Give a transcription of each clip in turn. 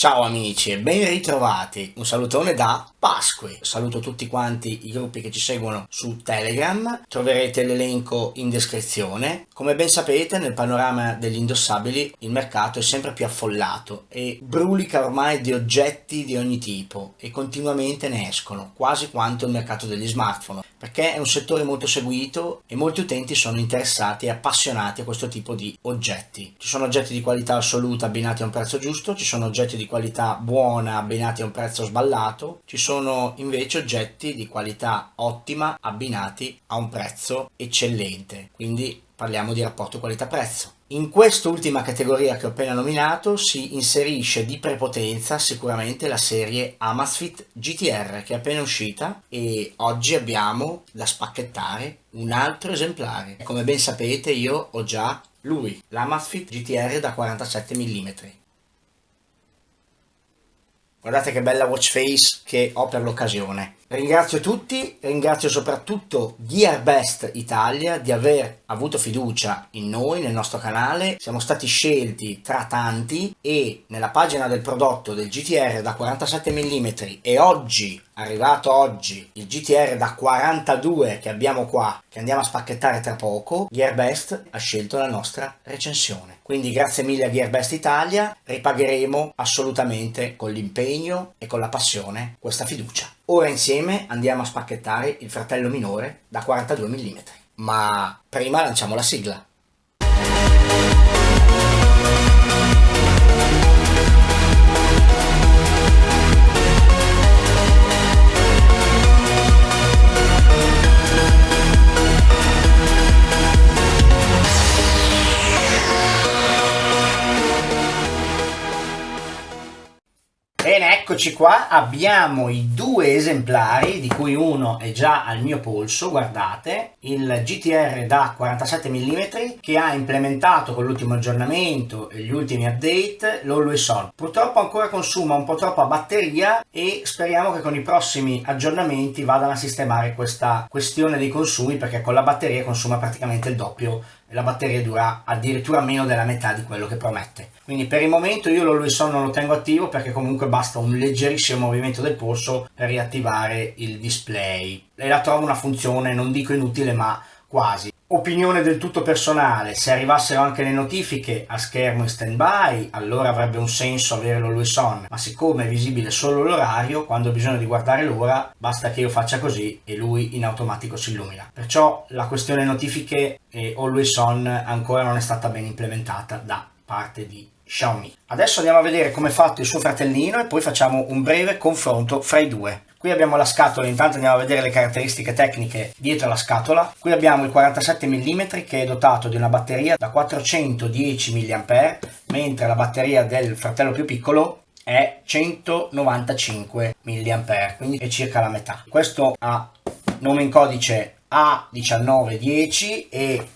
Ciao amici e ben ritrovati, un salutone da Pasqui. Saluto tutti quanti i gruppi che ci seguono su Telegram, troverete l'elenco in descrizione. Come ben sapete nel panorama degli indossabili il mercato è sempre più affollato e brulica ormai di oggetti di ogni tipo e continuamente ne escono, quasi quanto il mercato degli smartphone, perché è un settore molto seguito e molti utenti sono interessati e appassionati a questo tipo di oggetti. Ci sono oggetti di qualità assoluta abbinati a un prezzo giusto, ci sono oggetti di qualità buona abbinati a un prezzo sballato, ci sono invece oggetti di qualità ottima abbinati a un prezzo eccellente, quindi parliamo di rapporto qualità-prezzo. In quest'ultima categoria che ho appena nominato si inserisce di prepotenza sicuramente la serie Amazfit GTR che è appena uscita e oggi abbiamo da spacchettare un altro esemplare. Come ben sapete io ho già lui, l'Amazfit GTR da 47 mm. Guardate che bella watch face che ho per l'occasione. Ringrazio tutti, ringrazio soprattutto GearBest Italia di aver avuto fiducia in noi, nel nostro canale. Siamo stati scelti tra tanti e nella pagina del prodotto del GTR da 47 mm e oggi, arrivato oggi, il GTR da 42 che abbiamo qua, che andiamo a spacchettare tra poco, GearBest ha scelto la nostra recensione. Quindi grazie mille a GearBest Italia, ripagheremo assolutamente con l'impegno e con la passione questa fiducia. Ora insieme andiamo a spacchettare il fratello minore da 42 mm. Ma prima lanciamo la sigla. Eccoci qua, abbiamo i due esemplari, di cui uno è già al mio polso, guardate, il GTR da 47 mm che ha implementato con l'ultimo aggiornamento e gli ultimi update l'Always On. Purtroppo ancora consuma un po' troppa batteria e speriamo che con i prossimi aggiornamenti vadano a sistemare questa questione dei consumi perché con la batteria consuma praticamente il doppio la batteria dura addirittura meno della metà di quello che promette. Quindi per il momento io l'Always On non lo tengo attivo perché comunque basta un leggerissimo movimento del polso per riattivare il display. E la trovo una funzione, non dico inutile, ma quasi. Opinione del tutto personale, se arrivassero anche le notifiche a schermo in stand-by, allora avrebbe un senso avere l'Always On, ma siccome è visibile solo l'orario, quando ho bisogno di guardare l'ora, basta che io faccia così e lui in automatico si illumina. Perciò la questione notifiche e Always On ancora non è stata ben implementata da parte di Xiaomi. Adesso andiamo a vedere come è fatto il suo fratellino e poi facciamo un breve confronto fra i due. Qui abbiamo la scatola, intanto andiamo a vedere le caratteristiche tecniche dietro la scatola. Qui abbiamo il 47 mm che è dotato di una batteria da 410 mAh, mentre la batteria del fratello più piccolo è 195 mAh, quindi è circa la metà. Questo ha nome in codice A1910 e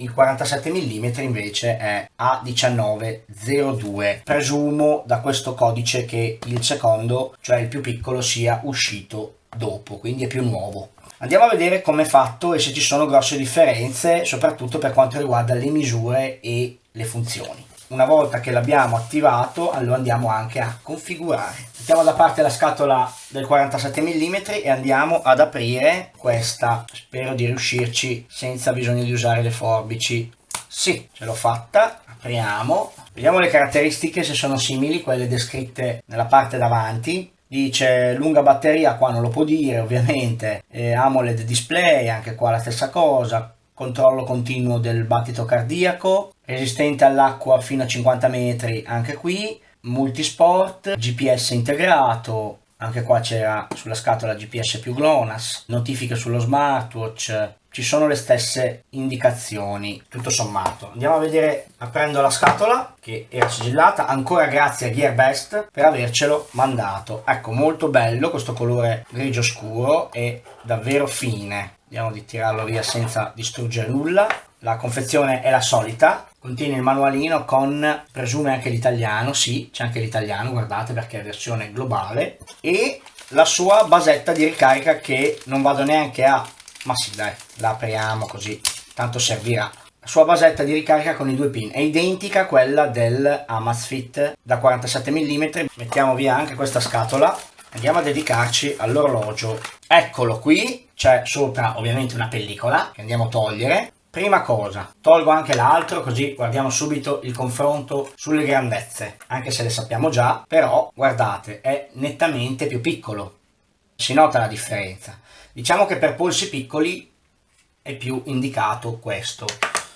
il 47 mm invece è A1902 presumo da questo codice che il secondo cioè il più piccolo sia uscito dopo quindi è più nuovo. Andiamo a vedere come è fatto e se ci sono grosse differenze soprattutto per quanto riguarda le misure e le funzioni una volta che l'abbiamo attivato lo andiamo anche a configurare. Mettiamo da parte la scatola del 47 mm e andiamo ad aprire questa. Spero di riuscirci senza bisogno di usare le forbici. Sì ce l'ho fatta. Apriamo. Vediamo le caratteristiche se sono simili quelle descritte nella parte davanti. Dice lunga batteria qua non lo può dire ovviamente. Eh, AMOLED display anche qua la stessa cosa controllo continuo del battito cardiaco, resistente all'acqua fino a 50 metri anche qui, multisport, GPS integrato, anche qua c'era sulla scatola GPS più GLONASS, notifiche sullo smartwatch, ci sono le stesse indicazioni tutto sommato. Andiamo a vedere aprendo la scatola che era sigillata ancora grazie a GearBest per avercelo mandato. Ecco molto bello questo colore grigio scuro e davvero fine vediamo di tirarlo via senza distruggere nulla. La confezione è la solita. Contiene il manualino con presume anche l'italiano sì c'è anche l'italiano guardate perché è versione globale. E la sua basetta di ricarica che non vado neanche a ma sì dai la apriamo così tanto servirà. La sua basetta di ricarica con i due pin, è identica a quella del Amazfit da 47 mm, mettiamo via anche questa scatola, andiamo a dedicarci all'orologio, eccolo qui, c'è sopra ovviamente una pellicola che andiamo a togliere, Prima cosa, tolgo anche l'altro così guardiamo subito il confronto sulle grandezze, anche se le sappiamo già, però guardate è nettamente più piccolo, si nota la differenza. Diciamo che per polsi piccoli è più indicato questo,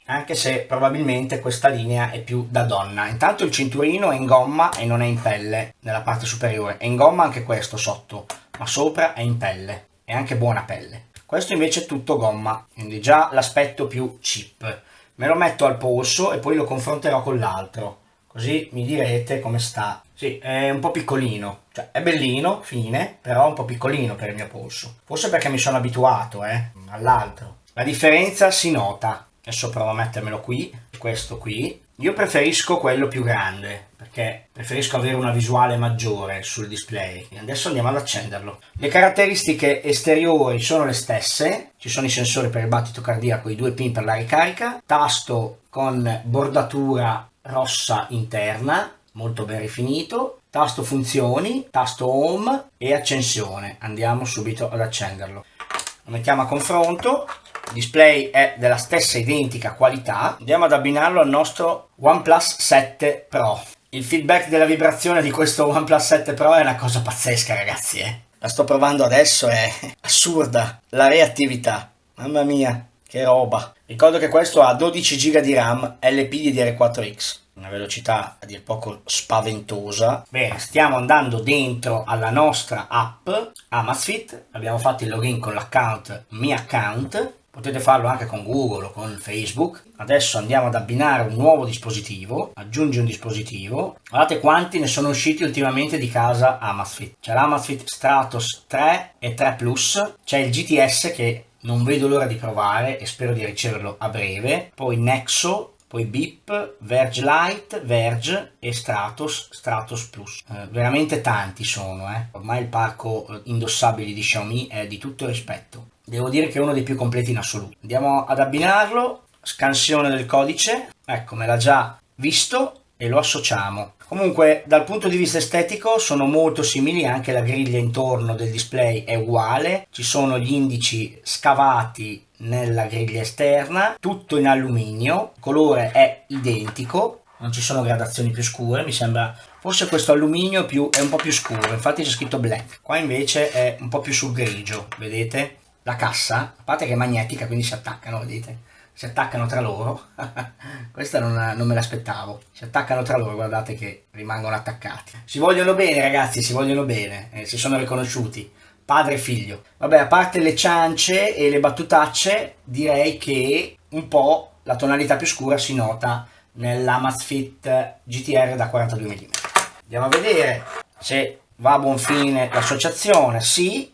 anche se probabilmente questa linea è più da donna. Intanto il cinturino è in gomma e non è in pelle nella parte superiore, è in gomma anche questo sotto, ma sopra è in pelle, è anche buona pelle. Questo invece è tutto gomma, quindi già l'aspetto più cheap. Me lo metto al polso e poi lo confronterò con l'altro, così mi direte come sta. Sì, è un po' piccolino, cioè è bellino, fine, però un po' piccolino per il mio polso. Forse perché mi sono abituato, eh, all'altro. La differenza si nota. Adesso provo a mettermelo qui, questo qui. Io preferisco quello più grande, perché preferisco avere una visuale maggiore sul display. Adesso andiamo ad accenderlo. Le caratteristiche esteriori sono le stesse, ci sono i sensori per il battito cardiaco, i due pin per la ricarica, tasto con bordatura rossa interna, molto ben rifinito, tasto funzioni, tasto home e accensione. Andiamo subito ad accenderlo. Lo mettiamo a confronto, display è della stessa identica qualità. Andiamo ad abbinarlo al nostro OnePlus 7 Pro. Il feedback della vibrazione di questo OnePlus 7 Pro è una cosa pazzesca ragazzi, eh. La sto provando adesso, è assurda. La reattività, mamma mia, che roba. Ricordo che questo ha 12 GB di RAM LPDDR4X, una velocità a dir poco spaventosa. Bene, stiamo andando dentro alla nostra app Amazfit, abbiamo fatto il login con l'account Mi Account, Potete farlo anche con Google o con Facebook. Adesso andiamo ad abbinare un nuovo dispositivo, aggiungi un dispositivo. Guardate quanti ne sono usciti ultimamente di casa Amazfit. C'è l'Amazfit Stratos 3 e 3 Plus, c'è il GTS che non vedo l'ora di provare e spero di riceverlo a breve, poi Nexo, poi Beep, Verge Lite, Verge e Stratos, Stratos Plus. Eh, veramente tanti sono, eh. ormai il parco eh, indossabili di Xiaomi è di tutto rispetto devo dire che è uno dei più completi in assoluto. Andiamo ad abbinarlo, scansione del codice, ecco me l'ha già visto e lo associamo. Comunque dal punto di vista estetico sono molto simili, anche la griglia intorno del display è uguale, ci sono gli indici scavati nella griglia esterna, tutto in alluminio, il colore è identico, non ci sono gradazioni più scure, mi sembra forse questo alluminio più, è un po' più scuro, infatti c'è scritto black, qua invece è un po' più sul grigio, vedete? La cassa, a parte che è magnetica, quindi si attaccano, vedete? Si attaccano tra loro. Questa non, non me l'aspettavo. Si attaccano tra loro, guardate che rimangono attaccati. Si vogliono bene, ragazzi, si vogliono bene. Eh, si sono riconosciuti. Padre e figlio. Vabbè, a parte le ciance e le battutacce, direi che un po' la tonalità più scura si nota nell'Amazfit GTR da 42 mm. Andiamo a vedere se va a buon fine l'associazione. Sì,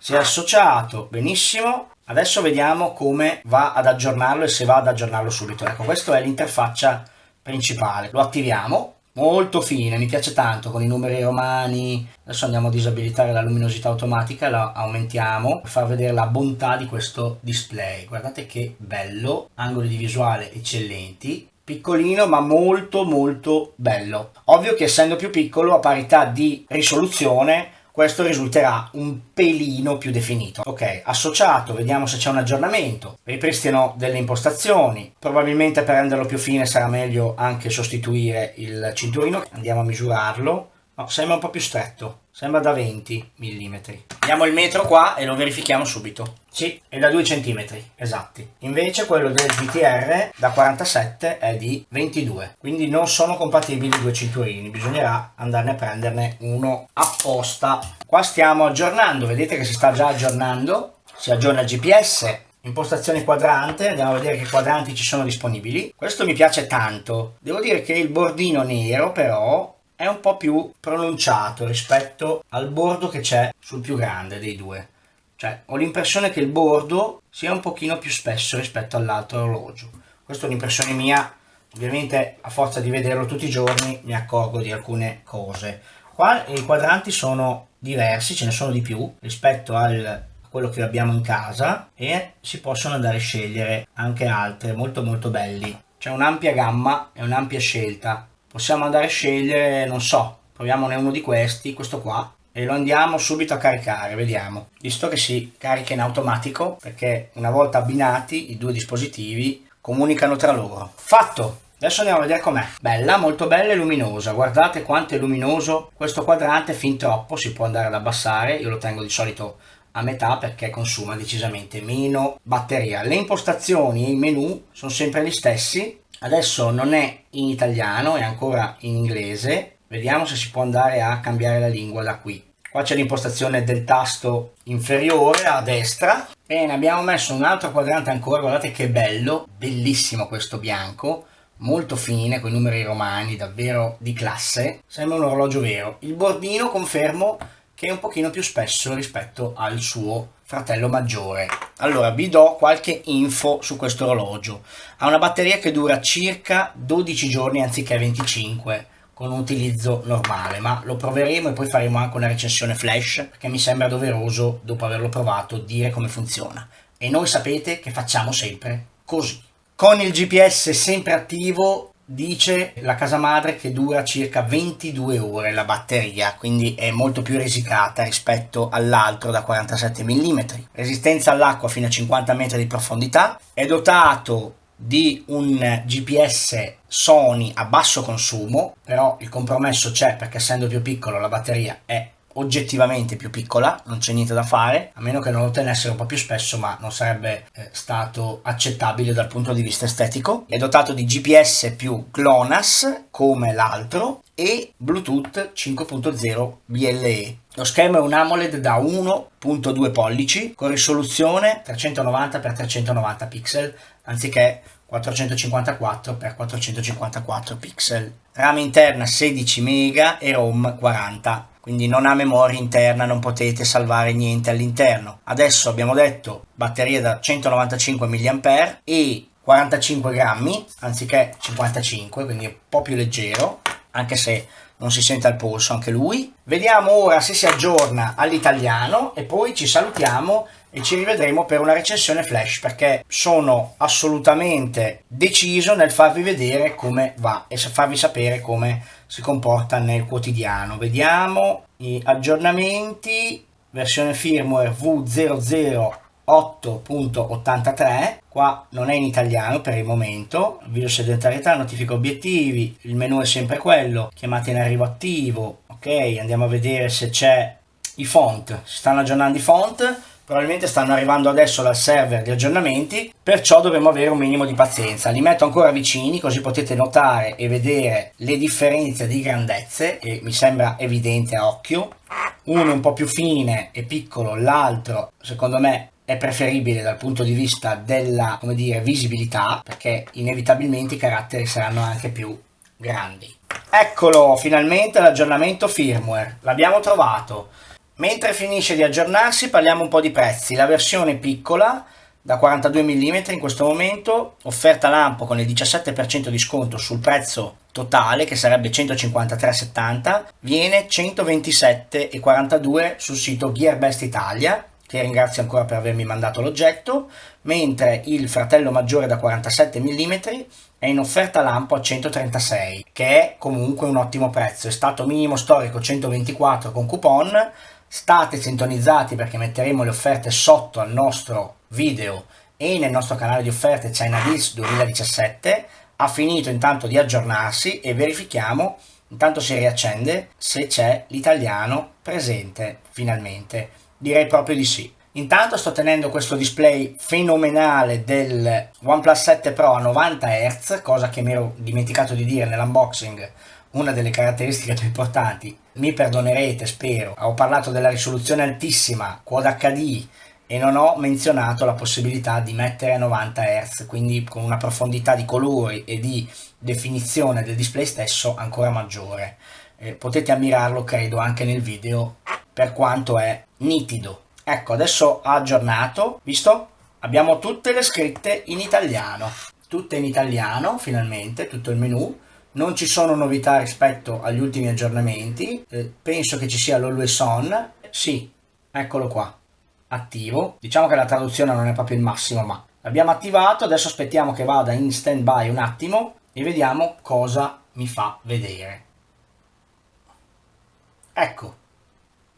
si è associato benissimo. Adesso vediamo come va ad aggiornarlo e se va ad aggiornarlo subito. Ecco questa è l'interfaccia principale. Lo attiviamo. Molto fine mi piace tanto con i numeri romani. Adesso andiamo a disabilitare la luminosità automatica la aumentiamo per far vedere la bontà di questo display. Guardate che bello angoli di visuale eccellenti. Piccolino ma molto molto bello. Ovvio che essendo più piccolo a parità di risoluzione questo risulterà un pelino più definito. Ok, associato, vediamo se c'è un aggiornamento, ripristino delle impostazioni, probabilmente per renderlo più fine sarà meglio anche sostituire il cinturino, andiamo a misurarlo, no, sembra un po' più stretto, sembra da 20 mm. Diamo il metro qua e lo verifichiamo subito. Sì, è da 2 cm, esatti. Invece quello del GTR da 47 è di 22, quindi non sono compatibili i due cinturini, bisognerà andarne a prenderne uno apposta. Qua stiamo aggiornando, vedete che si sta già aggiornando, si aggiorna il GPS, impostazione quadrante, andiamo a vedere che quadranti ci sono disponibili. Questo mi piace tanto, devo dire che il bordino nero però è un po' più pronunciato rispetto al bordo che c'è sul più grande dei due. Cioè, ho l'impressione che il bordo sia un pochino più spesso rispetto all'altro orologio. Questa è un'impressione mia, ovviamente a forza di vederlo tutti i giorni mi accorgo di alcune cose. Qua i quadranti sono diversi, ce ne sono di più rispetto al quello che abbiamo in casa e si possono andare a scegliere anche altre molto molto belli c'è un'ampia gamma e un'ampia scelta possiamo andare a scegliere non so proviamone uno di questi questo qua e lo andiamo subito a caricare vediamo visto che si carica in automatico perché una volta abbinati i due dispositivi comunicano tra loro fatto Adesso andiamo a vedere com'è. Bella, molto bella e luminosa. Guardate quanto è luminoso questo quadrante, fin troppo, si può andare ad abbassare. Io lo tengo di solito a metà perché consuma decisamente meno batteria. Le impostazioni e i menu sono sempre gli stessi. Adesso non è in italiano, è ancora in inglese. Vediamo se si può andare a cambiare la lingua da qui. Qua c'è l'impostazione del tasto inferiore a destra. Bene, abbiamo messo un altro quadrante ancora, guardate che bello, bellissimo questo bianco molto fine, con i numeri romani, davvero di classe, sembra un orologio vero. Il bordino confermo che è un pochino più spesso rispetto al suo fratello maggiore. Allora, vi do qualche info su questo orologio. Ha una batteria che dura circa 12 giorni anziché 25 con un utilizzo normale, ma lo proveremo e poi faremo anche una recensione flash perché mi sembra doveroso, dopo averlo provato, dire come funziona. E noi sapete che facciamo sempre così. Con il GPS sempre attivo dice la casa madre che dura circa 22 ore la batteria, quindi è molto più risicata rispetto all'altro da 47 mm. Resistenza all'acqua fino a 50 metri di profondità, è dotato di un GPS Sony a basso consumo, però il compromesso c'è perché essendo più piccolo la batteria è oggettivamente più piccola, non c'è niente da fare, a meno che non lo tenessero un po' più spesso, ma non sarebbe eh, stato accettabile dal punto di vista estetico. È dotato di GPS più GLONASS, come l'altro, e Bluetooth 5.0 BLE. Lo schermo è un AMOLED da 1.2 pollici con risoluzione 390x390 pixel anziché 454x454 pixel. RAM interna 16 MB e ROM 40 quindi non ha memoria interna, non potete salvare niente all'interno. Adesso abbiamo detto batteria da 195 mAh e 45 grammi anziché 55, quindi un po' più leggero, anche se non si sente al polso anche lui. Vediamo ora se si aggiorna all'italiano e poi ci salutiamo e ci rivedremo per una recensione flash perché sono assolutamente deciso nel farvi vedere come va e farvi sapere come si comporta nel quotidiano. Vediamo gli aggiornamenti, versione firmware V008.83, qua non è in italiano per il momento, video sedentarietà, notifica obiettivi, il menu è sempre quello, chiamate in arrivo attivo, ok, andiamo a vedere se c'è i font, si stanno aggiornando i font, probabilmente stanno arrivando adesso dal server di aggiornamenti, perciò dovremo avere un minimo di pazienza. Li metto ancora vicini così potete notare e vedere le differenze di grandezze e mi sembra evidente a occhio. Uno un po' più fine e piccolo, l'altro secondo me è preferibile dal punto di vista della dire, visibilità perché inevitabilmente i caratteri saranno anche più grandi. Eccolo finalmente l'aggiornamento firmware, l'abbiamo trovato. Mentre finisce di aggiornarsi parliamo un po' di prezzi. La versione piccola da 42 mm in questo momento, offerta lampo con il 17% di sconto sul prezzo totale che sarebbe 153,70 viene 127,42 sul sito Gearbest Italia che ringrazio ancora per avermi mandato l'oggetto mentre il fratello maggiore da 47 mm è in offerta lampo a 136 che è comunque un ottimo prezzo è stato minimo storico 124 con coupon state sintonizzati perché metteremo le offerte sotto al nostro video e nel nostro canale di offerte China Deals 2017 ha finito intanto di aggiornarsi e verifichiamo intanto si riaccende se c'è l'italiano presente finalmente. Direi proprio di sì. Intanto sto tenendo questo display fenomenale del OnePlus 7 Pro a 90 Hz cosa che mi ero dimenticato di dire nell'unboxing una delle caratteristiche più importanti. Mi perdonerete, spero. Ho parlato della risoluzione altissima, Quad HD, e non ho menzionato la possibilità di mettere a 90 Hz, quindi con una profondità di colori e di definizione del display stesso ancora maggiore. Eh, potete ammirarlo, credo, anche nel video, per quanto è nitido. Ecco, adesso ha aggiornato, visto? Abbiamo tutte le scritte in italiano. Tutte in italiano, finalmente, tutto il menu non ci sono novità rispetto agli ultimi aggiornamenti, eh, penso che ci sia l'Always On, sì, eccolo qua, attivo. Diciamo che la traduzione non è proprio il massimo, ma l'abbiamo attivato. Adesso aspettiamo che vada in stand by un attimo e vediamo cosa mi fa vedere. Ecco,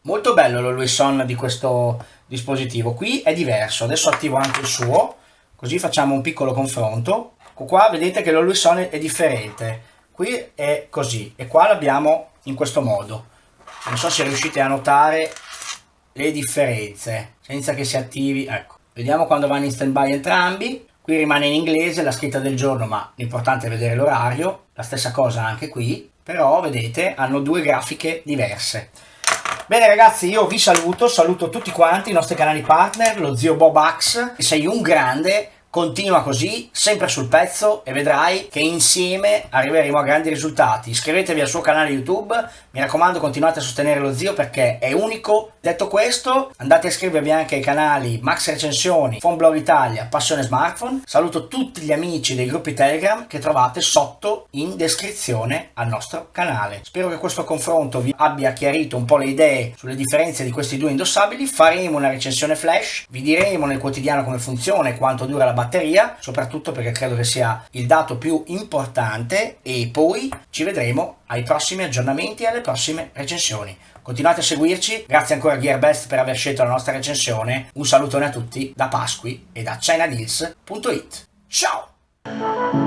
molto bello l'Always On di questo dispositivo. Qui è diverso, adesso attivo anche il suo, così facciamo un piccolo confronto. Ecco qua vedete che l'Always On è differente, qui è così e qua l'abbiamo in questo modo. Non so se riuscite a notare le differenze senza che si attivi. Ecco, vediamo quando vanno in stand by entrambi. Qui rimane in inglese la scritta del giorno, ma l'importante è vedere l'orario. La stessa cosa anche qui, però vedete hanno due grafiche diverse. Bene ragazzi, io vi saluto, saluto tutti quanti, i nostri canali partner, lo zio Bob Axe, sei un grande, Continua così, sempre sul pezzo e vedrai che insieme arriveremo a grandi risultati. Iscrivetevi al suo canale YouTube, mi raccomando continuate a sostenere lo zio perché è unico. Detto questo, andate a iscrivervi anche ai canali Max Recensioni, Phone Italia, Passione Smartphone. Saluto tutti gli amici dei gruppi Telegram che trovate sotto in descrizione al nostro canale. Spero che questo confronto vi abbia chiarito un po' le idee sulle differenze di questi due indossabili. Faremo una recensione flash, vi diremo nel quotidiano come funziona e quanto dura la batteria batteria, soprattutto perché credo che sia il dato più importante e poi ci vedremo ai prossimi aggiornamenti e alle prossime recensioni. Continuate a seguirci, grazie ancora a GearBest per aver scelto la nostra recensione, un salutone a tutti da Pasqui e da ChinaDeals.it. Ciao!